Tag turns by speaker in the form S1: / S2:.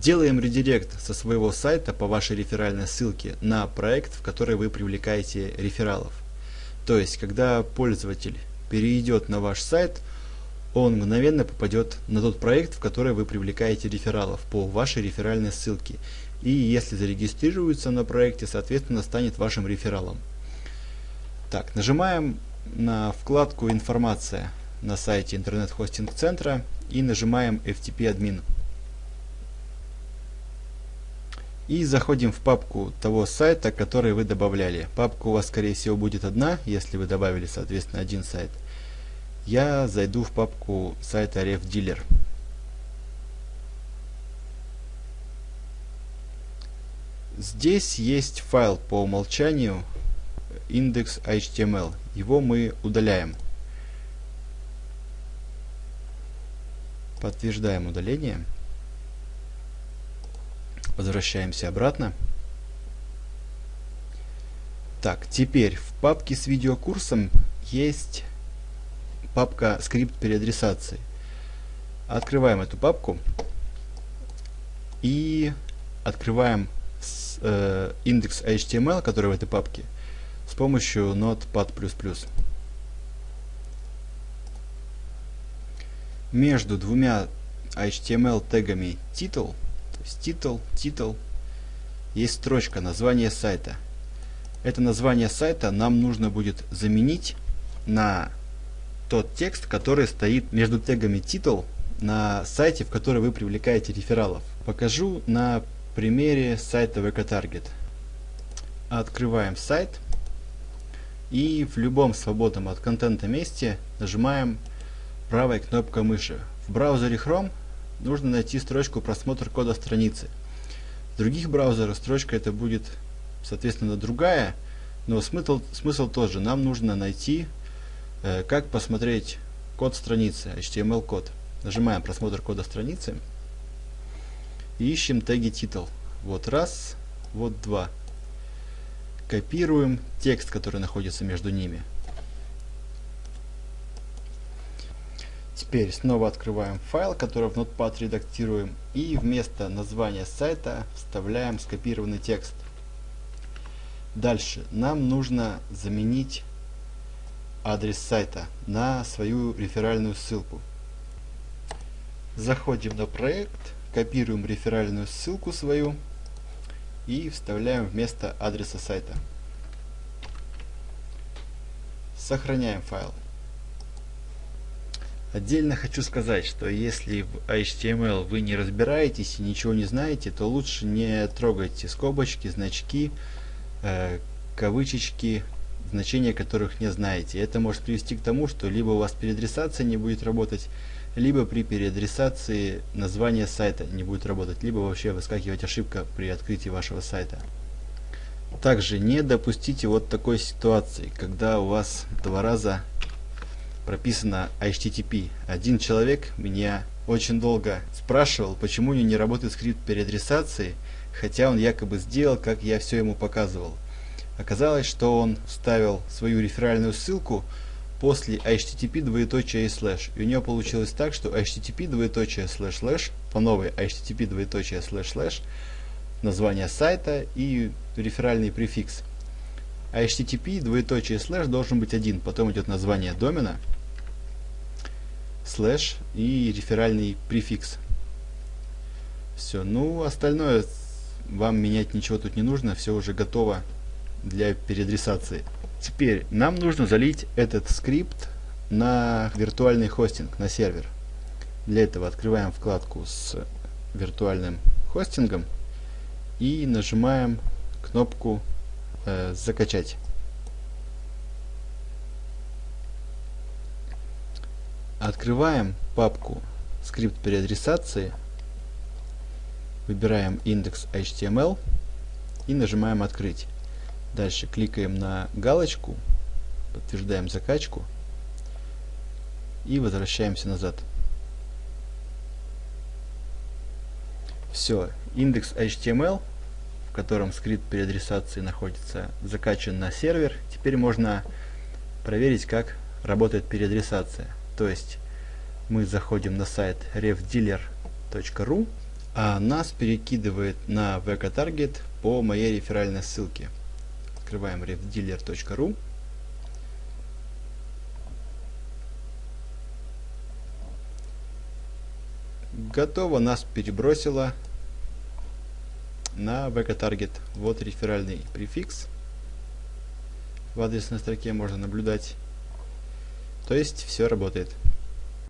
S1: Делаем редирект со своего сайта по вашей реферальной ссылке на проект, в который вы привлекаете рефералов. То есть, когда пользователь перейдет на ваш сайт, он мгновенно попадет на тот проект, в который вы привлекаете рефералов по вашей реферальной ссылке. И если зарегистрируется на проекте, соответственно, станет вашим рефералом. Так, нажимаем на вкладку «Информация» на сайте интернет-хостинг-центра и нажимаем FTP И заходим в папку того сайта, который вы добавляли. Папка у вас, скорее всего, будет одна, если вы добавили, соответственно, один сайт. Я зайду в папку сайта RefDealer. Здесь есть файл по умолчанию index.html. Его мы удаляем. Подтверждаем удаление. Возвращаемся обратно. Так, теперь в папке с видеокурсом есть папка скрипт переадресации. Открываем эту папку и открываем э, индекс HTML, который в этой папке, с помощью Notepad++. Между двумя HTML тегами title то есть title, title, есть строчка название сайта. Это название сайта нам нужно будет заменить на тот текст, который стоит между тегами title на сайте, в который вы привлекаете рефералов. Покажу на примере сайта VK Открываем сайт и в любом свободном от контента месте нажимаем правой кнопкой мыши. В браузере Chrome нужно найти строчку просмотр кода страницы. В других браузерах строчка это будет, соответственно, другая, но смысл, смысл тот же. Нам нужно найти, э, как посмотреть код страницы, HTML-код. Нажимаем просмотр кода страницы и ищем теги title. Вот раз, вот два. Копируем текст, который находится между ними. Теперь снова открываем файл, который в Notepad редактируем, и вместо названия сайта вставляем скопированный текст. Дальше нам нужно заменить адрес сайта на свою реферальную ссылку. Заходим на проект, копируем реферальную ссылку свою и вставляем вместо адреса сайта. Сохраняем файл. Отдельно хочу сказать, что если в HTML вы не разбираетесь и ничего не знаете, то лучше не трогайте скобочки, значки, э, кавычечки, значения которых не знаете. Это может привести к тому, что либо у вас переадресация не будет работать, либо при переадресации название сайта не будет работать, либо вообще выскакивать ошибка при открытии вашего сайта. Также не допустите вот такой ситуации, когда у вас два раза прописано HTTP. Один человек меня очень долго спрашивал, почему у него не работает скрипт переадресации, хотя он якобы сделал, как я все ему показывал. Оказалось, что он вставил свою реферальную ссылку после http двоеточие слэш. И у него получилось так, что http двоеточие слэш слэш по новой http двоеточие слэш слэш название сайта и реферальный префикс. http двоеточие слэш должен быть один, потом идет название домена, слэш и реферальный префикс. Все, ну остальное вам менять ничего тут не нужно, все уже готово для переадресации. Теперь нам нужно залить этот скрипт на виртуальный хостинг, на сервер. Для этого открываем вкладку с виртуальным хостингом и нажимаем кнопку э, «Закачать». Открываем папку скрипт переадресации, выбираем индекс HTML и нажимаем «Открыть». Дальше кликаем на галочку, подтверждаем закачку и возвращаемся назад. Все, индекс HTML, в котором скрипт переадресации находится, закачан на сервер. Теперь можно проверить, как работает переадресация. То есть мы заходим на сайт refdealer.ru, А нас перекидывает на VK Target по моей реферальной ссылке. Открываем refdealer.ru. Готово, нас перебросило на VK Target. Вот реферальный префикс. В адресной строке можно наблюдать. То есть все работает.